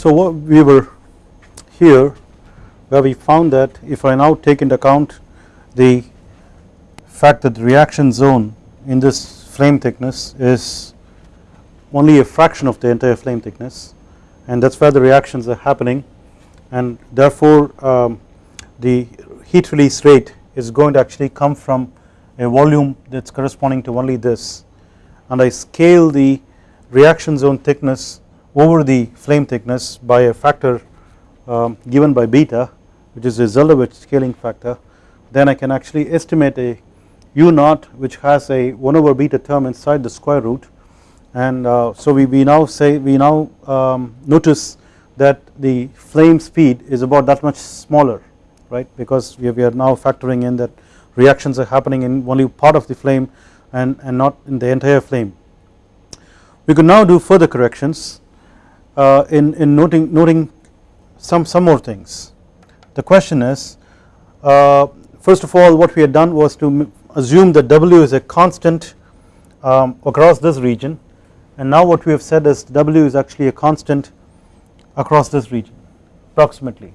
So what we were here where we found that if I now take into account the fact that the reaction zone in this flame thickness is only a fraction of the entire flame thickness and that is where the reactions are happening and therefore um, the heat release rate is going to actually come from a volume that is corresponding to only this. And I scale the reaction zone thickness over the flame thickness by a factor um, given by beta which is a Zeldovich scaling factor then I can actually estimate a u naught which has a 1 over beta term inside the square root. And uh, so we, we now say we now um, notice that the flame speed is about that much smaller right? Because we, we are now factoring in that reactions are happening in only part of the flame and, and not in the entire flame. We could now do further corrections uh, in, in noting, noting some, some more things. The question is uh, first of all what we had done was to assume that W is a constant um, across this region and now what we have said is W is actually a constant across this region approximately.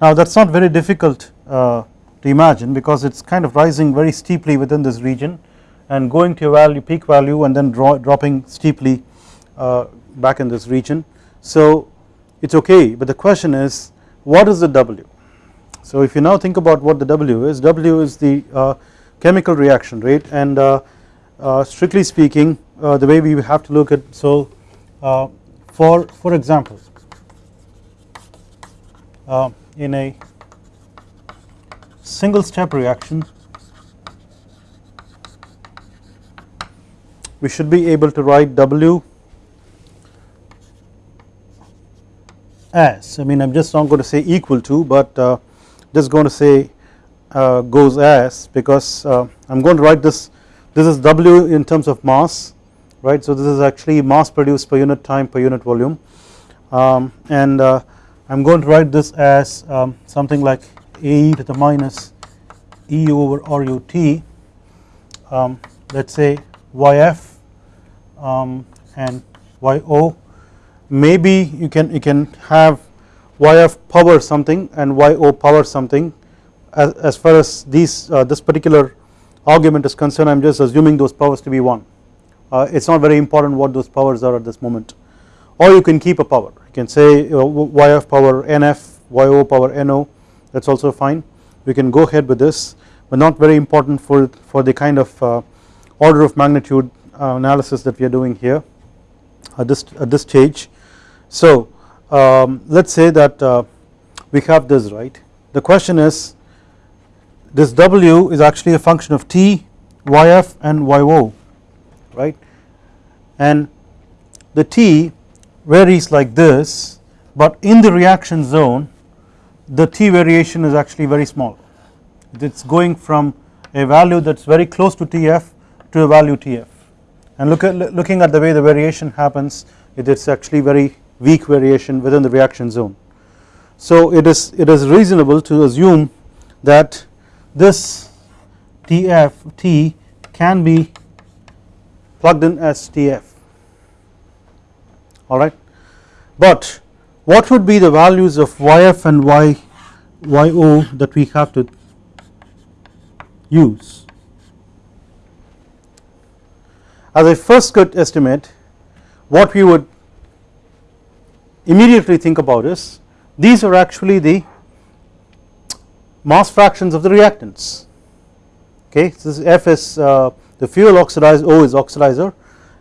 Now that is not very difficult uh, to imagine because it is kind of rising very steeply within this region and going to a value peak value and then draw, dropping steeply uh, back in this region. So it is okay but the question is what is the W. So if you now think about what the W is, W is the uh, chemical reaction rate and uh, uh, strictly speaking uh, the way we have to look at so uh, for for example uh, in a single step reaction we should be able to write W as. I mean I am just not going to say equal to but uh, just going to say uh, goes as because uh, I am going to write this this is W in terms of mass right? So this is actually mass produced per unit time per unit volume. Um, and uh, I am going to write this as um, something like A to the minus E over RUT um, let us say YF um, and YO maybe you can you can have YF power something and YO power something. As, as far as these uh, this particular argument is concerned I am just assuming those powers to be 1 uh, it is not very important what those powers are at this moment. Or you can keep a power. You can say uh, YF power NF YO power NO that is also fine. We can go ahead with this but not very important for, for the kind of uh, order of magnitude uh, analysis that we are doing here at this, at this stage. So um, let us say that uh, we have this right? The question is this W is actually a function of T, YF and YO right? And the T varies like this but in the reaction zone the T variation is actually very small. It is going from a value that is very close to TF to a value TF and look at looking at the way the variation happens it is actually very weak variation within the reaction zone. So it is it is reasonable to assume that this TF T can be plugged in as TF alright? But what would be the values of YF and Y YO that we have to use? As a first could estimate what we would immediately think about is these are actually the mass fractions of the reactants. Okay so this F is uh, the fuel oxidizer O is oxidizer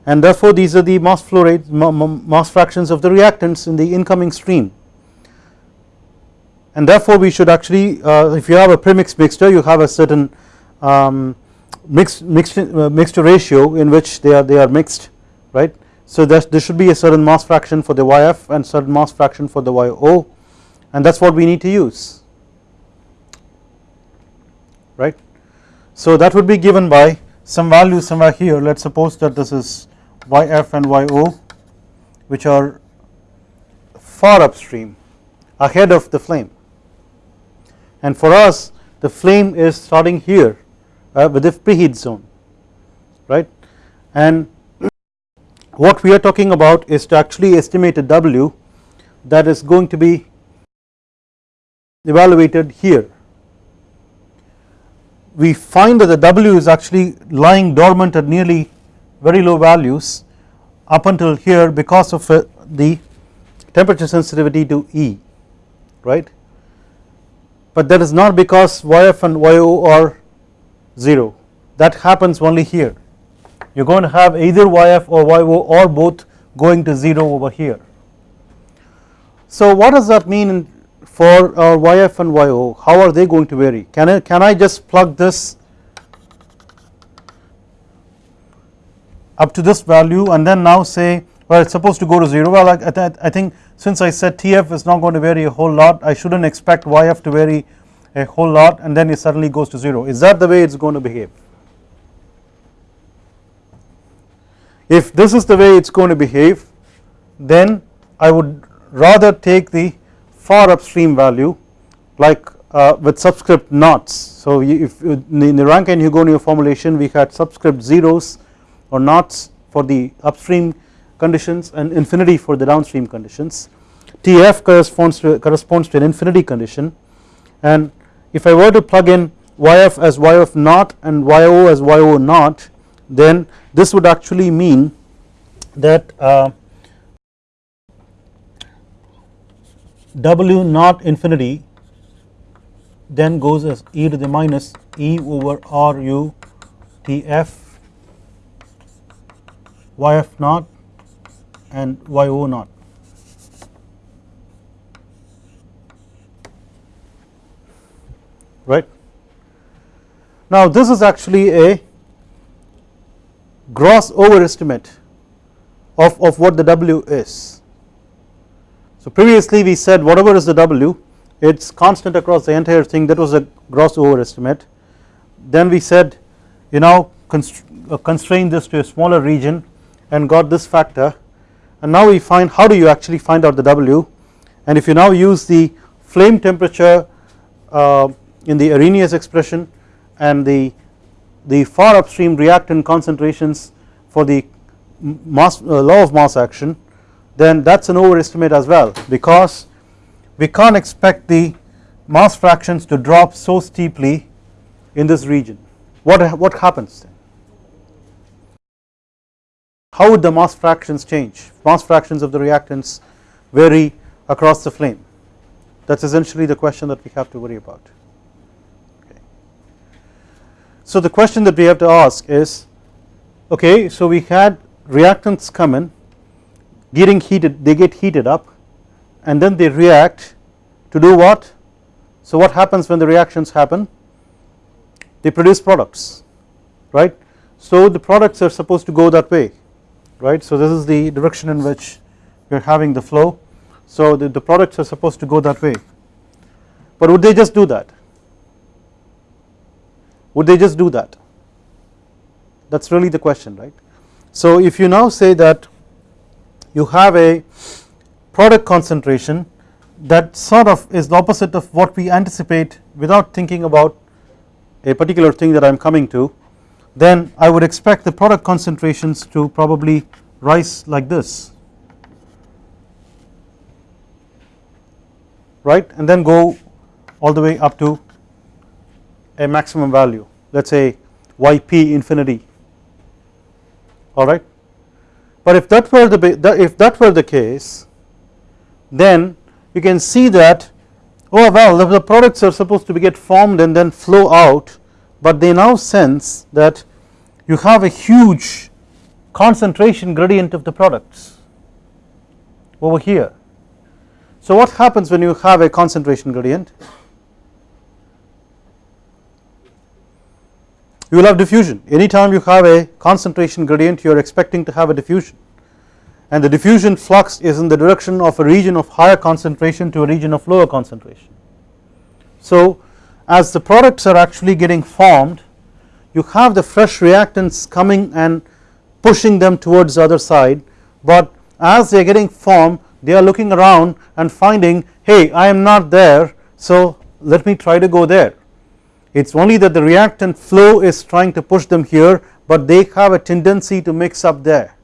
and therefore these are the mass flow rate mass fractions of the reactants in the incoming stream. And therefore we should actually uh, if you have a premix mixture you have a certain um, mixed mixed uh, mixture ratio in which they are they are mixed right so there should be a certain mass fraction for the YF and certain mass fraction for the YO and that is what we need to use. Right? So that would be given by some value somewhere here. Let us suppose that this is YF and YO which are far upstream ahead of the flame. And for us the flame is starting here uh, with the preheat zone. Right? And what we are talking about is to actually estimate a W that is going to be evaluated here. We find that the W is actually lying dormant at nearly very low values up until here because of uh, the temperature sensitivity to E right? But that is not because YF and YO are 0 that happens only here you are going to have either YF or YO or both going to 0 over here. So what does that mean for uh, our YF and YO how are they going to vary? Can I can I just plug this up to this value and then now say well it is supposed to go to 0 well I, I, I think since I said TF is not going to vary a whole lot I should not expect YF to vary a whole lot and then it suddenly goes to 0 is that the way it is going to behave if this is the way it is going to behave then I would rather take the far upstream value like uh, with subscript knots. So if in the Rankine Hugoniot formulation we had subscript zeros or knots for the upstream conditions and infinity for the downstream conditions. Tf corresponds to corresponds to an infinity condition. And if I were to plug in Yf as Yf naught and Yo as Yo naught then this would actually mean that uh, W naught infinity then goes as e to the minus e over r u T f Yf naught and Yo naught. right. Now this is actually a gross overestimate of, of what the W is. So previously we said whatever is the W it is constant across the entire thing that was a gross overestimate. Then we said you now uh, constrain this to a smaller region and got this factor. And now we find how do you actually find out the W? And if you now use the flame temperature uh, in the Arrhenius expression and the the far upstream reactant concentrations for the mass uh, law of mass action then that is an overestimate as well because we can't expect the mass fractions to drop so steeply in this region. What what happens then? How would the mass fractions change? Mass fractions of the reactants vary across the flame. That is essentially the question that we have to worry about. So the question that we have to ask is okay so we had reactants come in getting heated they get heated up and then they react to do what? So what happens when the reactions happen? They produce products right? So the products are supposed to go that way right? So this is the direction in which we are having the flow. So the, the products are supposed to go that way. But would they just do that would they just do that? That is really the question right? So if you now say that you have a product concentration that sort of is the opposite of what we anticipate without thinking about a particular thing that I am coming to then I would expect the product concentrations to probably rise like this. Right? And then go all the way up to a maximum value let us say yp infinity alright. But if that were the if that were the case then you can see that oh well the products are supposed to be get formed and then flow out but they now sense that you have a huge concentration gradient of the products over here. So what happens when you have a concentration gradient you will have diffusion. Anytime you have a concentration gradient you are expecting to have a diffusion. And the diffusion flux is in the direction of a region of higher concentration to a region of lower concentration. So as the products are actually getting formed you have the fresh reactants coming and pushing them towards the other side. But as they are getting formed they are looking around and finding hey I am not there so let me try to go there it is only that the reactant flow is trying to push them here but they have a tendency to mix up there.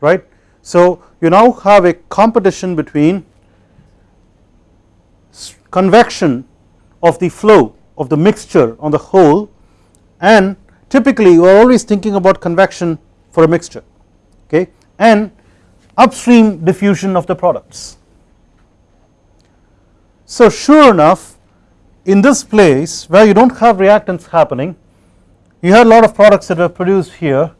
Right? So you now have a competition between convection of the flow of the mixture on the whole and typically you are always thinking about convection for a mixture okay? And upstream diffusion of the products. So sure enough in this place where you do not have reactants happening you had a lot of products that were produced here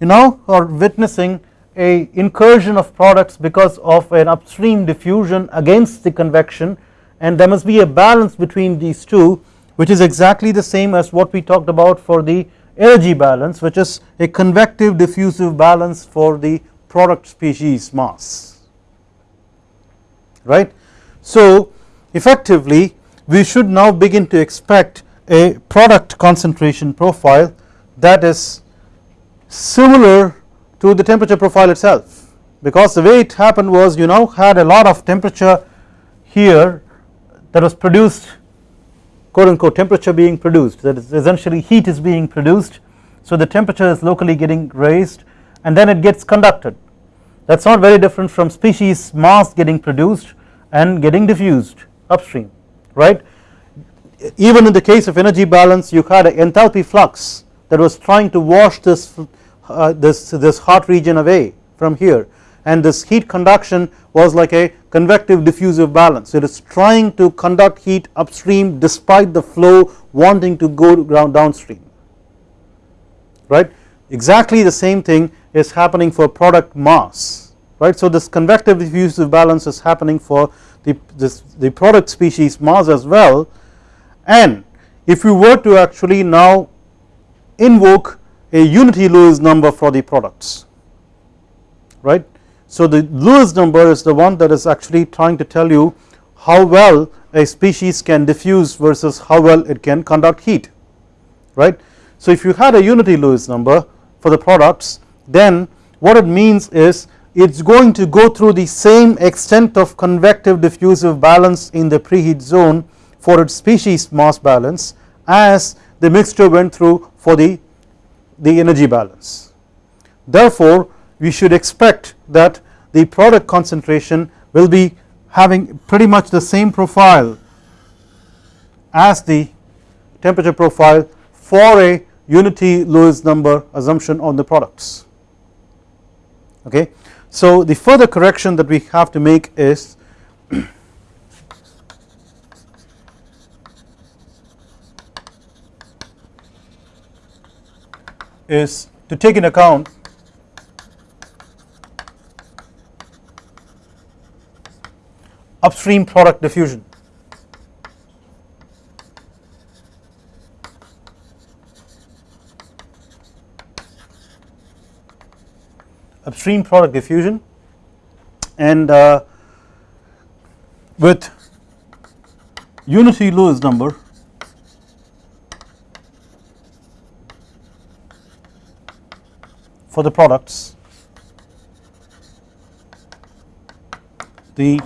you now are witnessing a incursion of products because of an upstream diffusion against the convection and there must be a balance between these two which is exactly the same as what we talked about for the energy balance which is a convective diffusive balance for the product species mass right. So effectively we should now begin to expect a product concentration profile that is similar to the temperature profile itself. Because the way it happened was you now had a lot of temperature here that was produced quote unquote temperature being produced. That is essentially heat is being produced. So the temperature is locally getting raised and then it gets conducted. That is not very different from species mass getting produced and getting diffused upstream right? Even in the case of energy balance you had an enthalpy flux that was trying to wash this uh, this this hot region away from here. And this heat conduction was like a convective diffusive balance. It is trying to conduct heat upstream despite the flow wanting to go downstream. Right? Exactly the same thing is happening for product mass. Right? So this convective diffusive balance is happening for the this the product species mass as well and if you were to actually now invoke a unity Lewis number for the products right. So the Lewis number is the one that is actually trying to tell you how well a species can diffuse versus how well it can conduct heat right. So if you had a unity Lewis number for the products then what it means is it is going to go through the same extent of convective diffusive balance in the preheat zone for its species mass balance as the mixture went through for the, the energy balance. Therefore we should expect that the product concentration will be having pretty much the same profile as the temperature profile for a unity Lewis number assumption on the products okay. So the further correction that we have to make is is to take in account upstream product diffusion. Upstream product diffusion. And uh, with unity Lewis number for the products the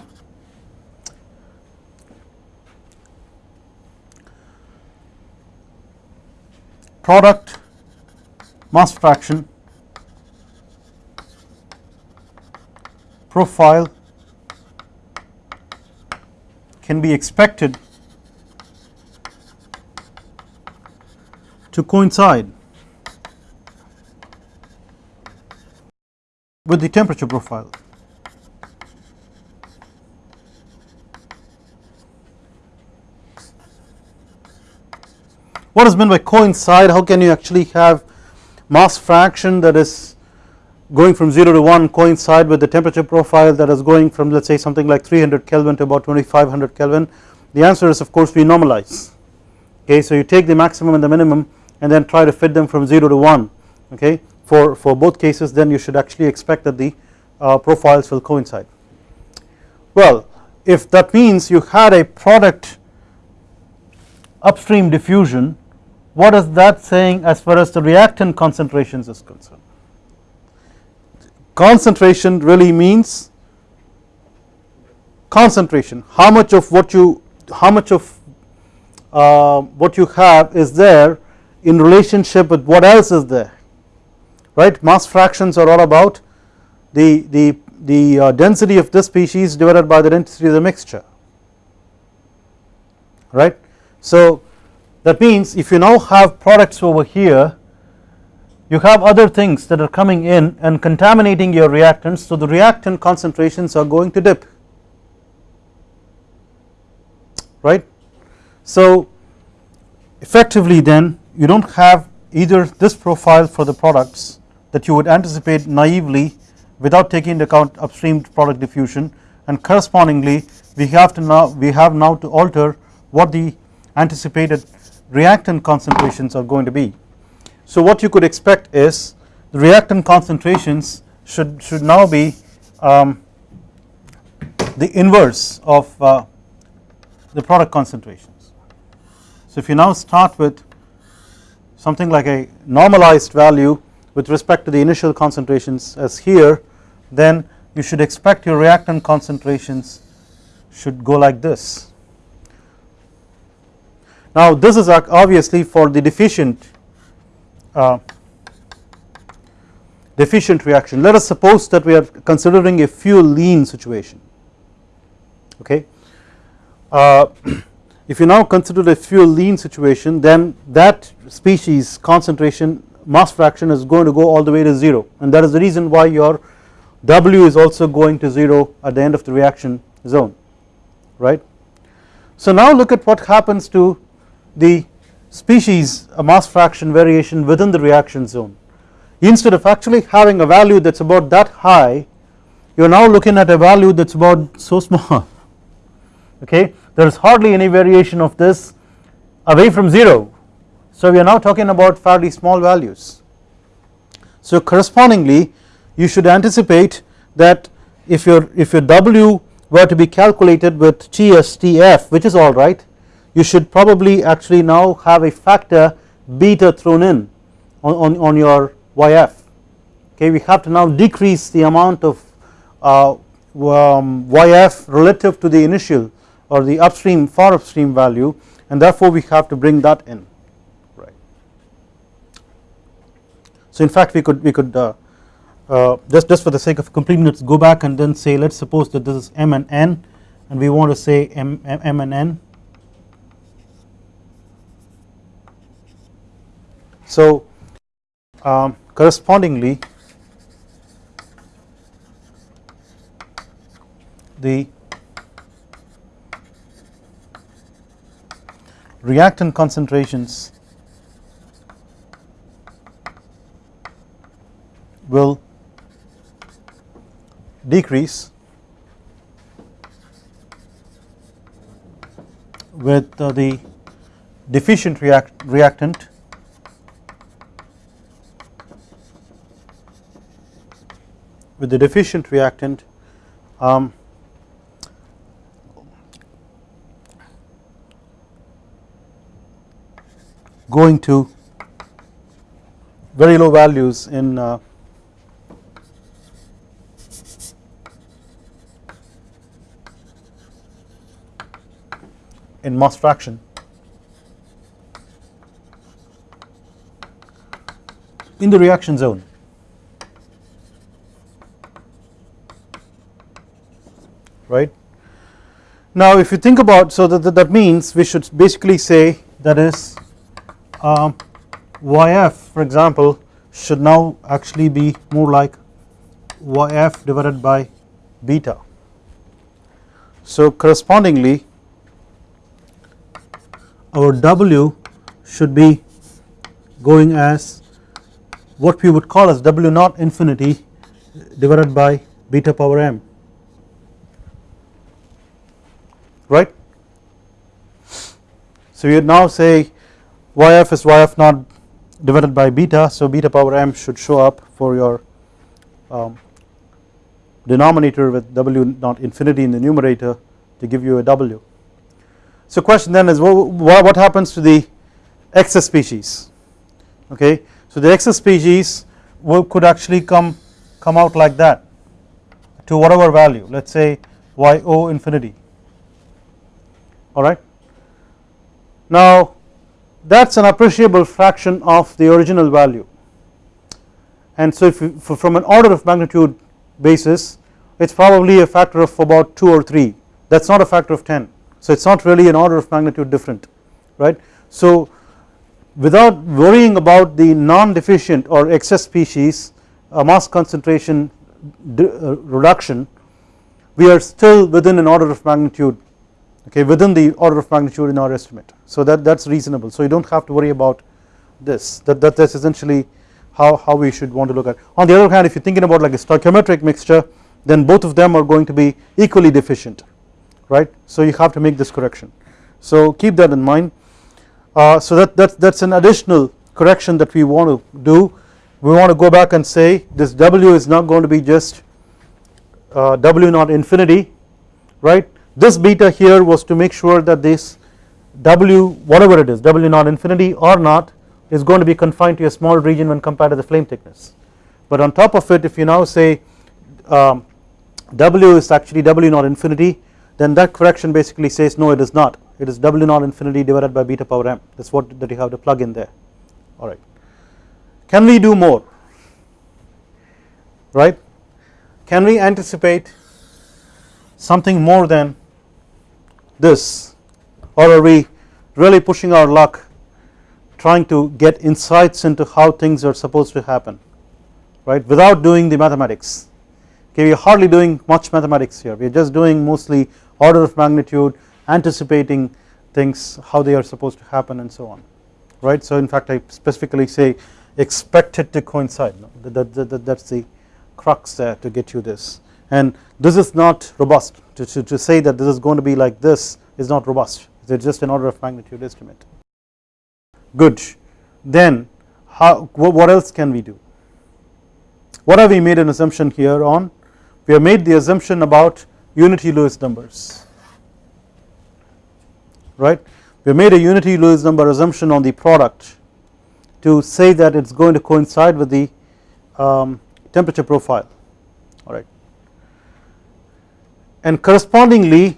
product mass fraction profile can be expected to coincide with the temperature profile. What is meant by coincide? How can you actually have mass fraction that is going from 0 to 1 coincide with the temperature profile that is going from let us say something like 300 Kelvin to about 2500 Kelvin? The answer is of course we normalize okay. So you take the maximum and the minimum and then try to fit them from 0 to 1 okay for, for both cases then you should actually expect that the uh, profiles will coincide. Well if that means you had a product upstream diffusion what is that saying as far as the reactant concentrations is concerned. Concentration really means concentration how much of what you how much of uh, what you have is there in relationship with what else is there right mass fractions are all about the, the, the uh, density of this species divided by the density of the mixture right. So that means if you now have products over here you have other things that are coming in and contaminating your reactants so the reactant concentrations are going to dip right. So effectively then you do not have either this profile for the products that you would anticipate naively without taking into account upstream product diffusion and correspondingly we have to now we have now to alter what the anticipated reactant concentrations are going to be. So what you could expect is the reactant concentrations should should now be um, the inverse of uh, the product concentrations. So if you now start with something like a normalized value with respect to the initial concentrations as here then you should expect your reactant concentrations should go like this. Now this is obviously for the deficient uh, deficient reaction. Let us suppose that we are considering a fuel lean situation okay? Uh, if you now consider a fuel lean situation then that species concentration mass fraction is going to go all the way to 0 and that is the reason why your W is also going to 0 at the end of the reaction zone right. So now look at what happens to the species a mass fraction variation within the reaction zone. Instead of actually having a value that is about that high you are now looking at a value that is about so small. Okay? There is hardly any variation of this away from 0 so we are now talking about fairly small values. So correspondingly you should anticipate that if your if your W were to be calculated with GSTF which is alright you should probably actually now have a factor beta thrown in on, on, on your YF okay we have to now decrease the amount of uh, um, YF relative to the initial or the upstream far upstream value and therefore we have to bring that in. Right. So in fact we could we could uh, uh, just just for the sake of completeness go back and then say let us suppose that this is m and n and we want to say m, m, m and n so um, correspondingly the reactant concentrations will decrease with uh, the deficient react reactant with the deficient reactant um, going to very low values in uh, in mass fraction in the reaction zone. Right. Now if you think about so that, that means we should basically say that is um, YF for example should now actually be more like YF divided by beta. So correspondingly our W should be going as what we would call as W naught infinity divided by beta power m right. So you now say yf is yf naught divided by beta so beta power m should show up for your um, denominator with w naught infinity in the numerator to give you a w. So question then is what, what happens to the excess species okay so the excess species will, could actually come come out like that to whatever value let us say yo infinity alright. Now that is an appreciable fraction of the original value and so if you, from an order of magnitude basis it is probably a factor of about 2 or 3 that is not a factor of 10 so it is not really an order of magnitude different right. So without worrying about the non-deficient or excess species a mass concentration uh, reduction we are still within an order of magnitude okay within the order of magnitude in our estimate. So that that is reasonable. So you do not have to worry about this. That that is essentially how, how we should want to look at. On the other hand if you are thinking about like a stoichiometric mixture then both of them are going to be equally deficient right? So you have to make this correction. So keep that in mind. Uh, so that, that that's an additional correction that we want to do. We want to go back and say this W is not going to be just uh, W naught infinity right this beta here was to make sure that this W whatever it is W naught infinity or not is going to be confined to a small region when compared to the flame thickness. But on top of it if you now say um, W is actually W naught infinity then that correction basically says no it is not. It is W naught infinity divided by beta power m. That is what that you have to plug in there. Alright. Can we do more? Right? Can we anticipate something more than this or are we really pushing our luck trying to get insights into how things are supposed to happen right? Without doing the mathematics. Okay we are hardly doing much mathematics here. We are just doing mostly order of magnitude anticipating things how they are supposed to happen and so on right? So in fact I specifically say expect it to coincide. That, that, that, that is the crux there to get you this and this is not robust. To, to, to say that this is going to be like this is not robust. It is just an order of magnitude estimate. Good. Then how what else can we do? What have we made an assumption here on? We have made the assumption about unity Lewis numbers. Right? We have made a unity Lewis number assumption on the product to say that it is going to coincide with the um, temperature profile. Alright and correspondingly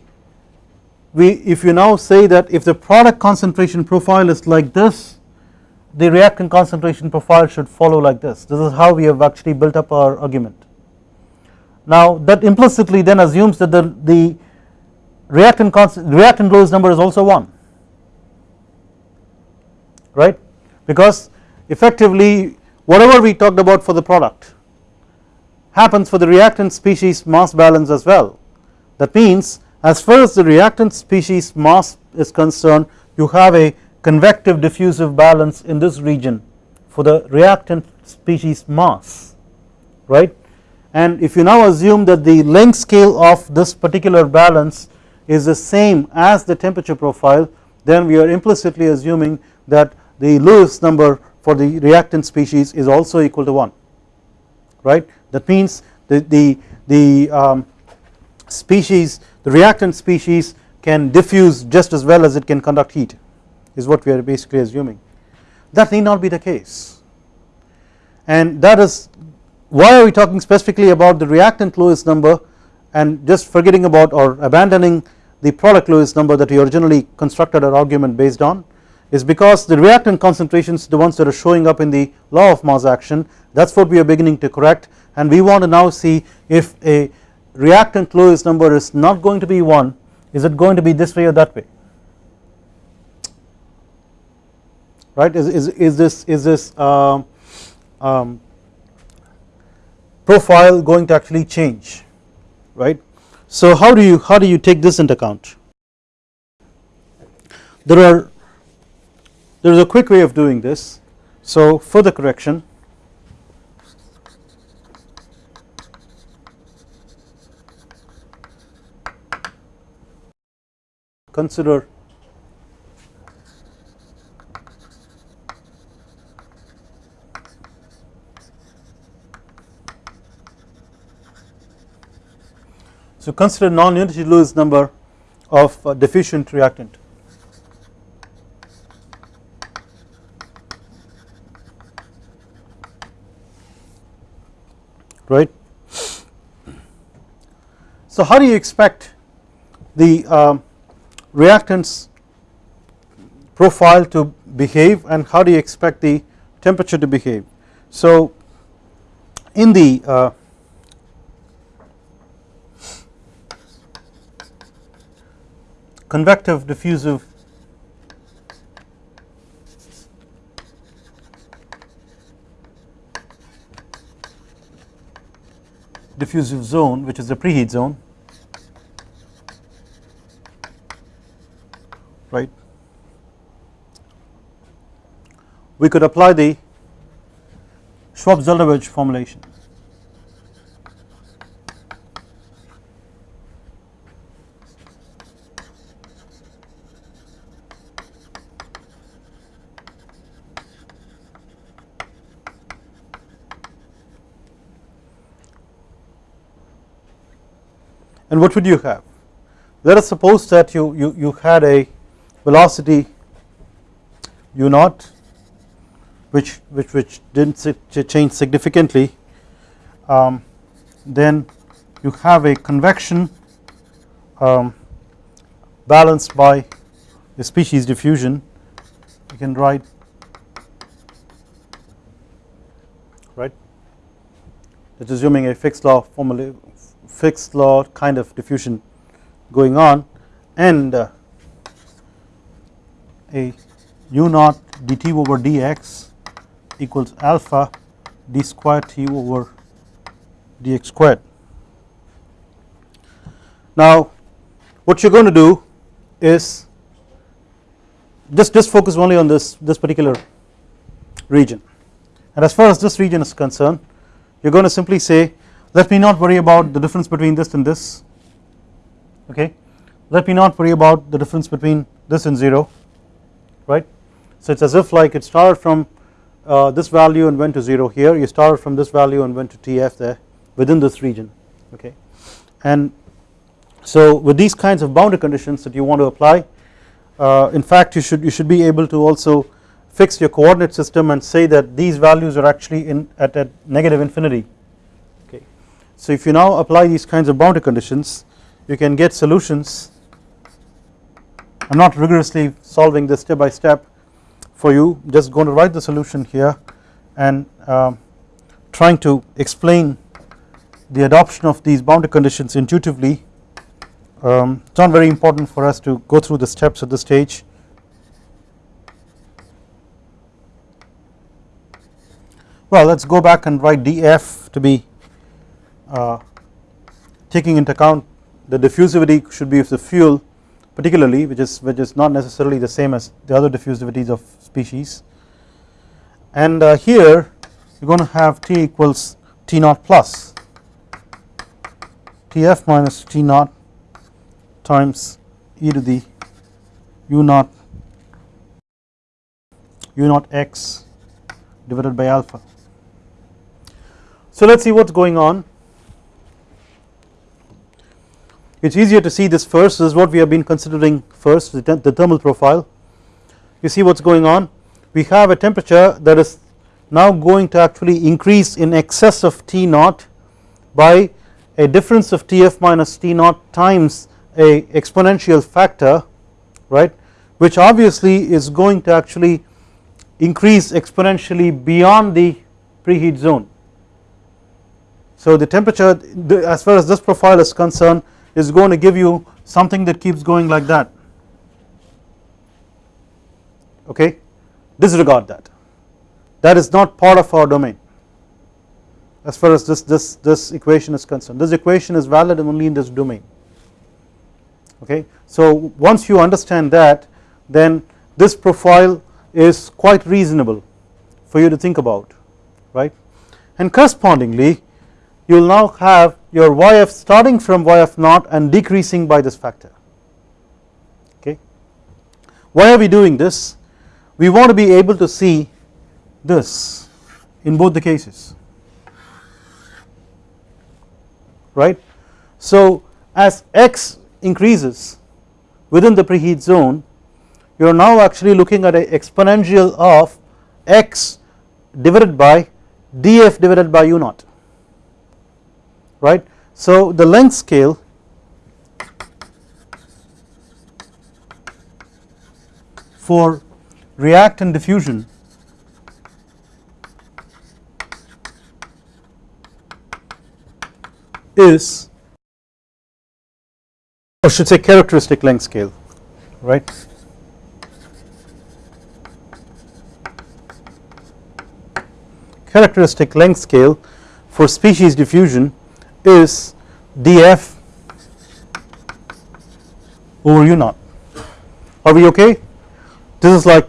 we if you now say that if the product concentration profile is like this the reactant concentration profile should follow like this. This is how we have actually built up our argument. Now that implicitly then assumes that the, the reactant reactant Lewis number is also 1 right? Because effectively whatever we talked about for the product happens for the reactant species mass balance as well that means as far as the reactant species mass is concerned you have a convective diffusive balance in this region for the reactant species mass right? And if you now assume that the length scale of this particular balance is the same as the temperature profile then we are implicitly assuming that the Lewis number for the reactant species is also equal to 1 right? That means the the, the um, species the reactant species can diffuse just as well as it can conduct heat is what we are basically assuming. That need not be the case. And that is why are we talking specifically about the reactant Lewis number and just forgetting about or abandoning the product Lewis number that we originally constructed our argument based on is because the reactant concentrations the ones that are showing up in the law of mass action that is what we are beginning to correct. And we want to now see if a reactant Lewis number is not going to be 1 is it going to be this way or that way? Right? Is, is, is this is this uh, um, profile going to actually change? Right. So how do you how do you take this into account? There are there is a quick way of doing this. So for the correction consider So consider non-unity Lewis number of uh, deficient reactant. Right. So how do you expect the um, reactants profile to behave and how do you expect the temperature to behave. So in the uh, convective diffusive diffusive zone which is the preheat zone right we could apply the Schwab-Zeldovich formulation and what would you have? Let us suppose that you, you, you had a velocity u naught which, which, which did not change significantly um, then you have a convection um, balanced by a species diffusion. You can write right? Assuming a Fick's law formula Fick's law kind of diffusion going on and uh, a u naught dt over dx equals alpha d square t over dx squared. Now what you are going to do is just just focus only on this this particular region. And as far as this region is concerned you are going to simply say let me not worry about the difference between this and this okay? Let me not worry about the difference between this and 0 right? So it is as if like it started from uh, this value and went to 0 here. You started from this value and went to TF there within this region okay? And so with these kinds of boundary conditions that you want to apply uh, in fact you should you should be able to also fix your coordinate system and say that these values are actually in at, at negative infinity okay? So if you now apply these kinds of boundary conditions you can get solutions am not rigorously solving this step by step for you. Just going to write the solution here and uh, trying to explain the adoption of these boundary conditions intuitively um, it is not very important for us to go through the steps at this stage. Well let us go back and write df to be uh, taking into account the diffusivity should be of the fuel particularly which is which is not necessarily the same as the other diffusivities of species. And uh, here you are going to have T equals T naught plus. Tf minus T naught times e to the u naught u naught x divided by alpha. So let us see what is going on it is easier to see this first. This is what we have been considering first the, the thermal profile. You see what is going on? We have a temperature that is now going to actually increase in excess of T naught by a difference of Tf minus T naught times a exponential factor right which obviously is going to actually increase exponentially beyond the preheat zone. So the temperature as far as this profile is concerned is going to give you something that keeps going like that. Okay? Disregard that. That is not part of our domain. As far as this this this equation is concerned. This equation is valid only in this domain. Okay? So once you understand that then this profile is quite reasonable for you to think about right? And correspondingly you will now have your yf starting from yf naught and decreasing by this factor okay. Why are we doing this? We want to be able to see this in both the cases right. So as x increases within the preheat zone you are now actually looking at an exponential of x divided by df divided by u naught right. So the length scale for reactant diffusion is or should say characteristic length scale right. Characteristic length scale for species diffusion is df over u naught. Are we okay? This is like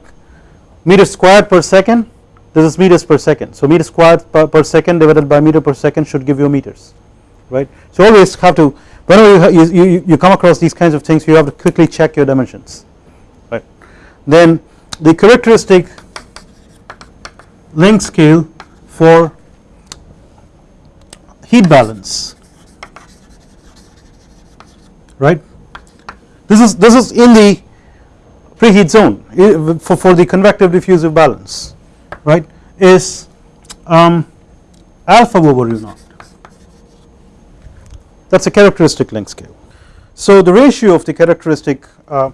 meter squared per second, this is meters per second. So meter squared per, per second divided by meter per second should give you meters, right. So always have to whenever you, you, you come across these kinds of things you have to quickly check your dimensions, right. Then the characteristic length scale for heat balance, right. This is this is in the preheat zone for, for the convective diffusive balance right is um, alpha over u naught that is a characteristic length scale. So the ratio of the characteristic uh,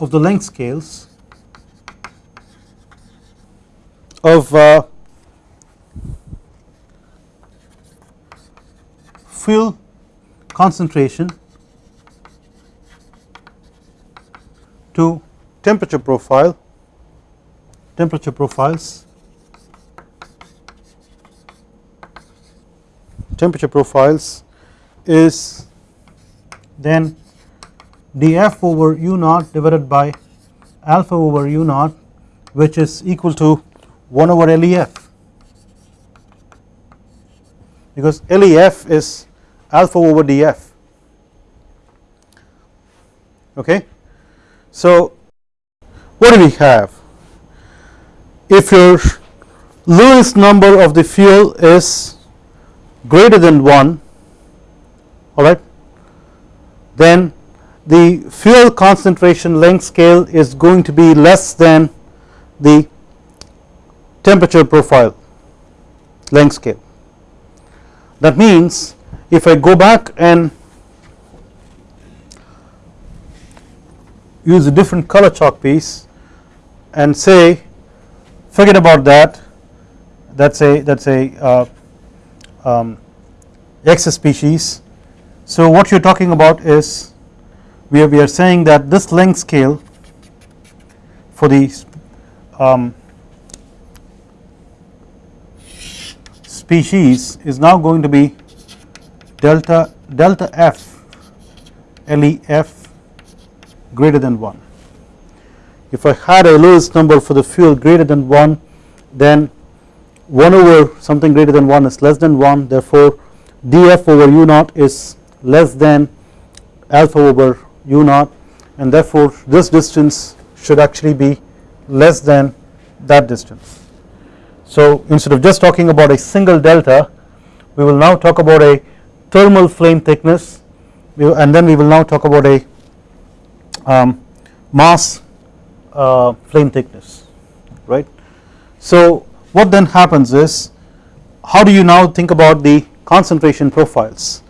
of the length scales of uh, fuel concentration to temperature profile temperature profiles temperature profiles is then df over u naught divided by alpha over u naught which is equal to 1 over LEF because LEF is alpha over df okay. So what do we have? If your Lewis number of the fuel is greater than 1 alright then the fuel concentration length scale is going to be less than the temperature profile length scale. That means if I go back and use a different color chalk piece and say forget about that that's a that's a uh, um, X species. So what you are talking about is we are, we are saying that this length scale for the um, species is now going to be delta delta F LEF greater than 1. If I had a Lewis number for the fuel greater than 1 then 1 over something greater than 1 is less than 1 therefore df over u naught is less than alpha over u naught and therefore this distance should actually be less than that distance. So instead of just talking about a single delta we will now talk about a thermal flame thickness. And then we will now talk about a um, mass uh, flame thickness right. So what then happens is how do you now think about the concentration profiles?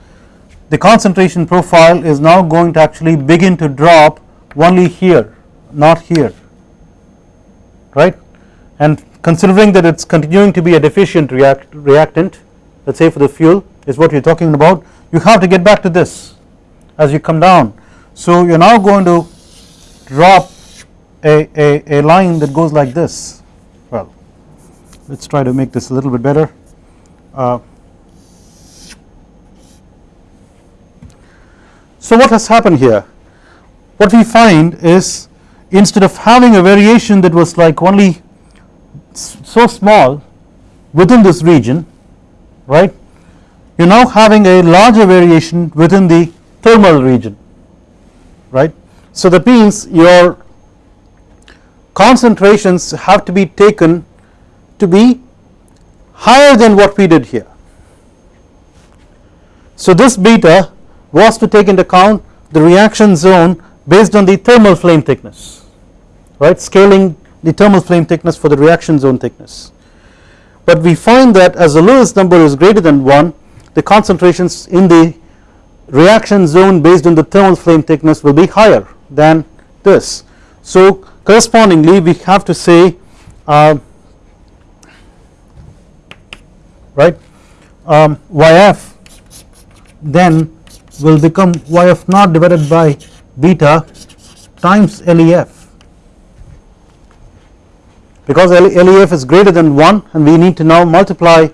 The concentration profile is now going to actually begin to drop only here not here right? And considering that it is continuing to be a deficient react reactant let us say for the fuel is what you are talking about you have to get back to this as you come down. So you are now going to drop a, a, a line that goes like this. Well let us try to make this a little bit better. Uh, so what has happened here? What we find is instead of having a variation that was like only so small within this region right you are now having a larger variation within the thermal region right. So that means your concentrations have to be taken to be higher than what we did here. So this beta was to take into account the reaction zone based on the thermal flame thickness right scaling the thermal flame thickness for the reaction zone thickness. But we find that as the Lewis number is greater than 1 the concentrations in the reaction zone based on the thermal flame thickness will be higher than this. So correspondingly we have to say uh, right um, YF then will become y of naught divided by beta times LEF because LEF is greater than 1 and we need to now multiply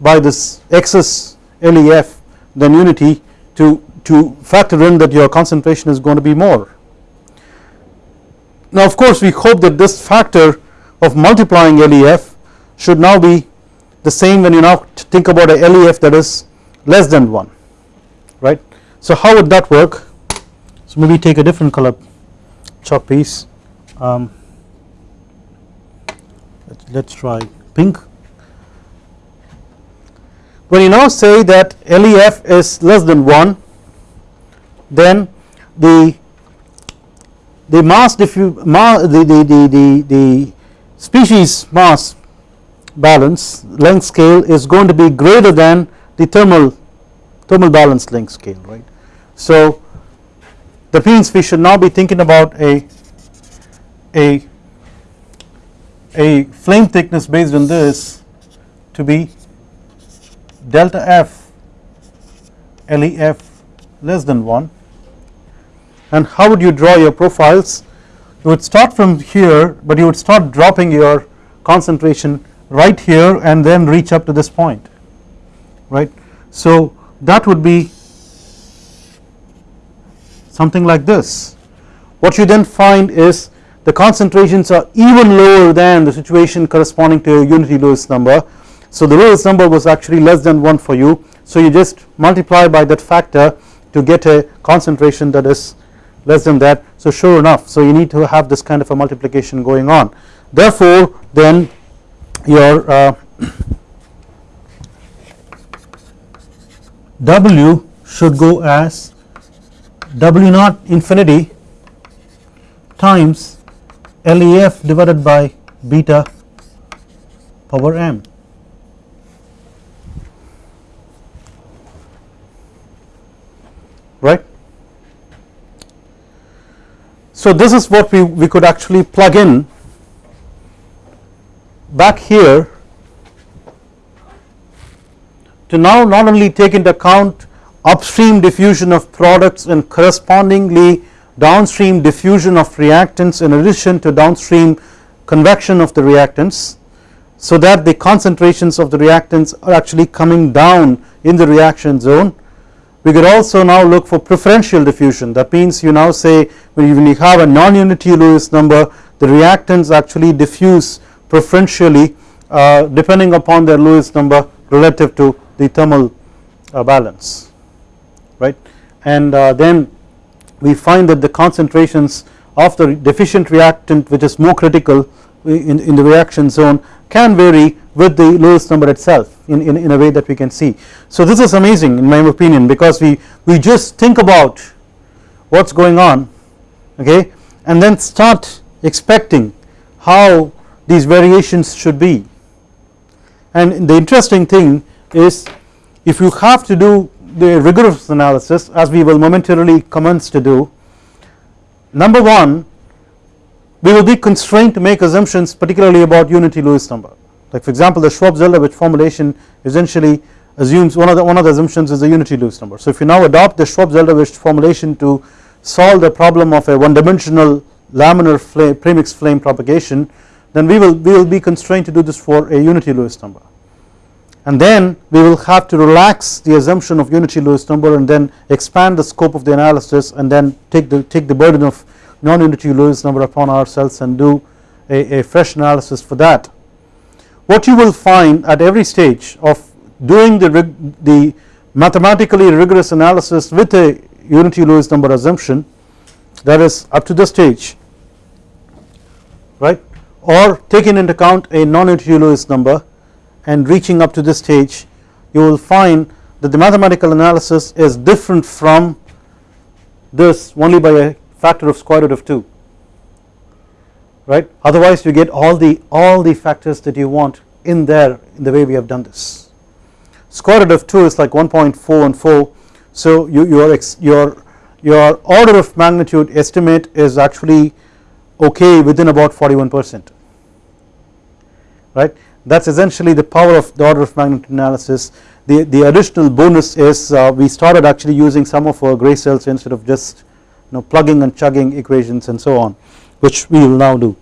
by this excess LEF then unity to, to factor in that your concentration is going to be more. Now of course we hope that this factor of multiplying LEF should now be the same when you now think about a LEF that is less than 1 right. So how would that work so maybe take a different color chalk piece um, let us try pink when you now say that LEF is less than 1 then the the mass the, the, the, the, the species mass balance length scale is going to be greater than the thermal thermal balance length scale right. So that means we should now be thinking about a a a flame thickness based on this to be delta F LEF less than 1 and how would you draw your profiles? You would start from here but you would start dropping your concentration right here and then reach up to this point right. So that would be something like this. What you then find is the concentrations are even lower than the situation corresponding to a unity Lewis number. So the Lewis number was actually less than 1 for you. So you just multiply by that factor to get a concentration that is less than that. So sure enough so you need to have this kind of a multiplication going on. Therefore then your uh, W should go as W naught infinity times LEF divided by beta power m. right. So this is what we, we could actually plug in back here to now not only take into account upstream diffusion of products and correspondingly downstream diffusion of reactants in addition to downstream convection of the reactants so that the concentrations of the reactants are actually coming down in the reaction zone. We could also now look for preferential diffusion that means you now say when you have a non-unity Lewis number the reactants actually diffuse preferentially uh, depending upon their Lewis number relative to the thermal uh, balance right and uh, then we find that the concentrations of the deficient reactant which is more critical in, in the reaction zone can vary with the Lewis number itself in, in, in a way that we can see. So this is amazing in my opinion because we, we just think about what is going on okay and then start expecting how these variations should be and the interesting thing is if you have to do the rigorous analysis as we will momentarily commence to do. Number 1 we will be constrained to make assumptions particularly about unity Lewis number like for example the Schwab-Zeldovich formulation essentially assumes one of the one of the assumptions is the unity Lewis number. So if you now adopt the Schwab-Zeldovich formulation to solve the problem of a one dimensional laminar flame premix flame propagation then we will we will be constrained to do this for a unity Lewis number and then we will have to relax the assumption of unity Lewis number and then expand the scope of the analysis and then take the take the burden of non-unity Lewis number upon ourselves and do a, a fresh analysis for that. What you will find at every stage of doing the, the mathematically rigorous analysis with a unity Lewis number assumption that is up to the stage right or taking into account a non-unity Lewis number and reaching up to this stage you will find that the mathematical analysis is different from this only by a factor of square root of 2 right? Otherwise you get all the all the factors that you want in there in the way we have done this. Square root of 2 is like 1.4 and 4 so you, your your your order of magnitude estimate is actually okay within about 41 percent right that is essentially the power of the order of magnitude analysis the, the additional bonus is uh, we started actually using some of our gray cells instead of just you know plugging and chugging equations and so on which we will now do.